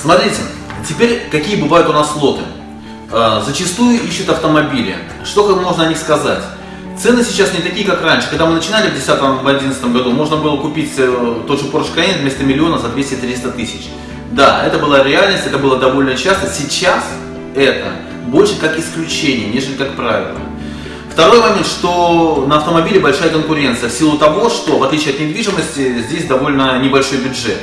Смотрите, теперь какие бывают у нас лоты. Э, зачастую ищут автомобили. Что можно о них сказать? Цены сейчас не такие, как раньше. Когда мы начинали в 2010-2011 году, можно было купить э, тот же Porsche Cayenne вместо миллиона за 200-300 тысяч. Да, это была реальность, это было довольно часто. Сейчас это больше как исключение, нежели как правило. Второй момент, что на автомобиле большая конкуренция в силу того, что в отличие от недвижимости здесь довольно небольшой бюджет.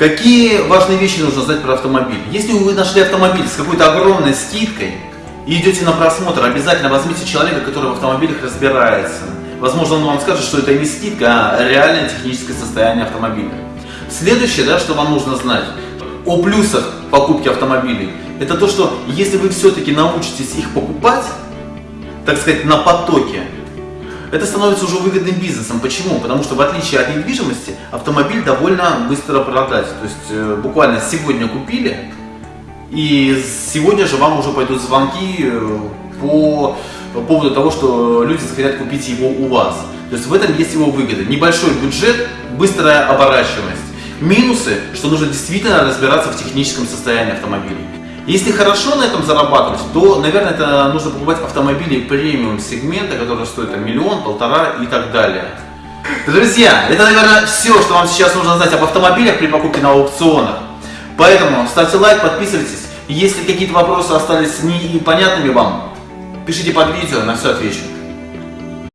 Какие важные вещи нужно знать про автомобиль? Если вы нашли автомобиль с какой-то огромной скидкой и идете на просмотр, обязательно возьмите человека, который в автомобилях разбирается. Возможно, он вам скажет, что это не скидка, а реальное техническое состояние автомобиля. Следующее, да, что вам нужно знать о плюсах покупки автомобилей, это то, что если вы все-таки научитесь их покупать, так сказать, на потоке, это становится уже выгодным бизнесом. Почему? Потому что в отличие от недвижимости, автомобиль довольно быстро продать. То есть э, буквально сегодня купили, и сегодня же вам уже пойдут звонки э, по поводу того, что люди захотят купить его у вас. То есть в этом есть его выгода. Небольшой бюджет, быстрая оборачиваемость. Минусы, что нужно действительно разбираться в техническом состоянии автомобиля. Если хорошо на этом зарабатывать, то, наверное, это нужно покупать автомобили премиум сегмента, которые стоят миллион, полтора и так далее. Друзья, это, наверное, все, что вам сейчас нужно знать об автомобилях при покупке на аукционах. Поэтому ставьте лайк, подписывайтесь. Если какие-то вопросы остались непонятными вам, пишите под видео, на все отвечу.